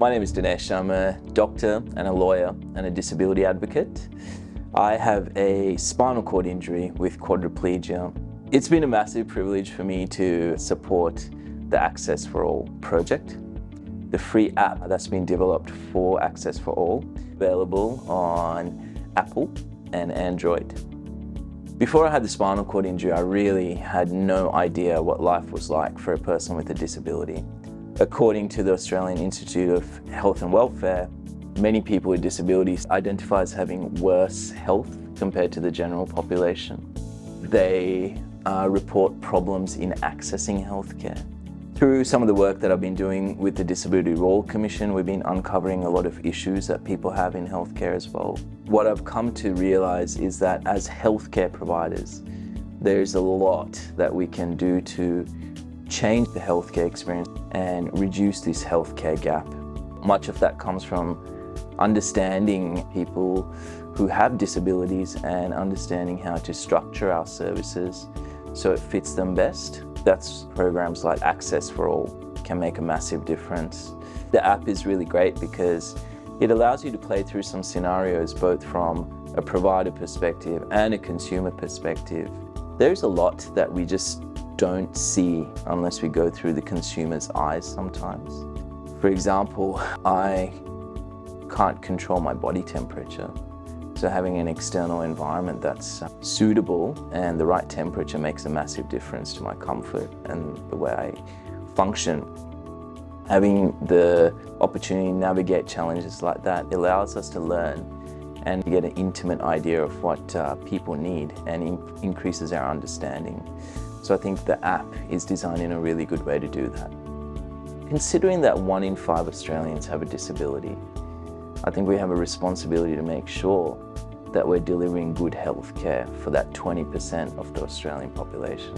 My name is Dinesh. I'm a doctor and a lawyer and a disability advocate. I have a spinal cord injury with quadriplegia. It's been a massive privilege for me to support the Access for All project. The free app that's been developed for Access for All, available on Apple and Android. Before I had the spinal cord injury, I really had no idea what life was like for a person with a disability. According to the Australian Institute of Health and Welfare, many people with disabilities identify as having worse health compared to the general population. They uh, report problems in accessing healthcare. Through some of the work that I've been doing with the Disability Royal Commission, we've been uncovering a lot of issues that people have in healthcare as well. What I've come to realise is that as healthcare providers, there's a lot that we can do to change the healthcare experience and reduce this healthcare gap. Much of that comes from understanding people who have disabilities and understanding how to structure our services so it fits them best. That's programs like Access for All can make a massive difference. The app is really great because it allows you to play through some scenarios both from a provider perspective and a consumer perspective. There's a lot that we just don't see unless we go through the consumer's eyes sometimes. For example, I can't control my body temperature. So having an external environment that's uh, suitable and the right temperature makes a massive difference to my comfort and the way I function. Having the opportunity to navigate challenges like that allows us to learn and get an intimate idea of what uh, people need and in increases our understanding. So I think the app is designed in a really good way to do that. Considering that one in five Australians have a disability, I think we have a responsibility to make sure that we're delivering good health care for that 20% of the Australian population.